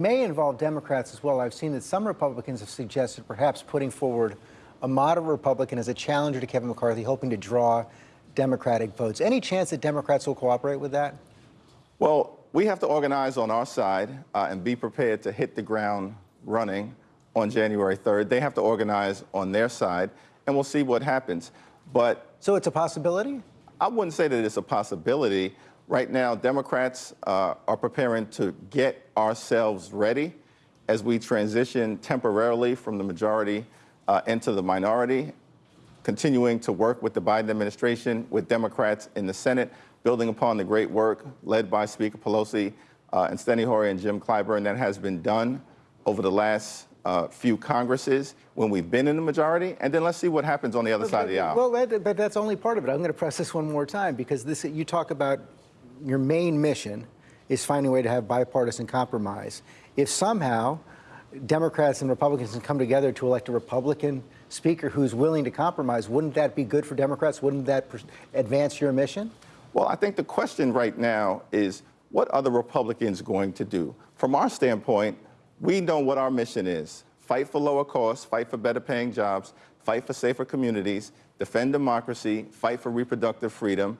may involve Democrats as well. I've seen that some Republicans have suggested perhaps putting forward a moderate Republican as a challenger to Kevin McCarthy, hoping to draw Democratic votes. Any chance that Democrats will cooperate with that? Well, we have to organize on our side uh, and be prepared to hit the ground running on January 3rd. They have to organize on their side, and we'll see what happens. But so it's a possibility? I wouldn't say that it's a possibility. Right now, Democrats uh, are preparing to get ourselves ready as we transition temporarily from the majority uh, into the minority, continuing to work with the Biden administration, with Democrats in the Senate, building upon the great work led by Speaker Pelosi uh, and Steny Hoyer and Jim Clyburn that has been done over the last uh, few Congresses when we've been in the majority, and then let's see what happens on the other side of the aisle. Well, that, but that's only part of it. I'm going to press this one more time because this you talk about your main mission is finding a way to have bipartisan compromise. If somehow Democrats and Republicans can come together to elect a Republican speaker who's willing to compromise, wouldn't that be good for Democrats? Wouldn't that advance your mission? Well, I think the question right now is what are the Republicans going to do? From our standpoint, we know what our mission is. Fight for lower costs, fight for better paying jobs, fight for safer communities, defend democracy, fight for reproductive freedom,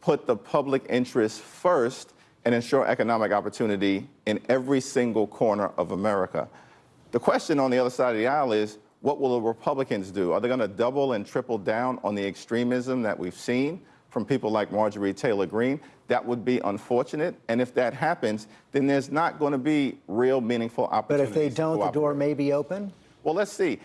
put the public interest first, and ensure economic opportunity in every single corner of America. The question on the other side of the aisle is, what will the Republicans do? Are they going to double and triple down on the extremism that we've seen from people like Marjorie Taylor Greene? That would be unfortunate. And if that happens, then there's not going to be real meaningful opportunities. But if they don't, the door may be open? Well, let's see.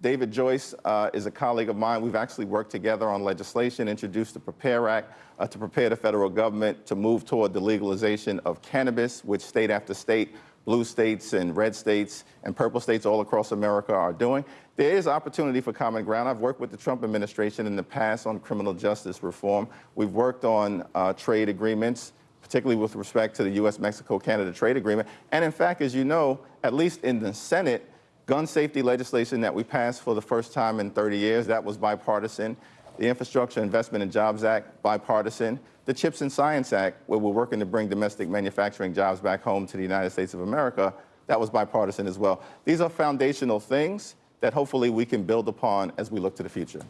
David Joyce uh, is a colleague of mine. We've actually worked together on legislation, introduced the PREPARE Act uh, to prepare the federal government to move toward the legalization of cannabis, which state after state, blue states and red states and purple states all across America are doing. There is opportunity for common ground. I've worked with the Trump administration in the past on criminal justice reform. We've worked on uh, trade agreements, particularly with respect to the U.S.-Mexico-Canada trade agreement. And in fact, as you know, at least in the Senate, gun safety legislation that we passed for the first time in 30 years, that was bipartisan. The Infrastructure Investment and Jobs Act, bipartisan. The CHIPS and Science Act, where we're working to bring domestic manufacturing jobs back home to the United States of America, that was bipartisan as well. These are foundational things that hopefully we can build upon as we look to the future.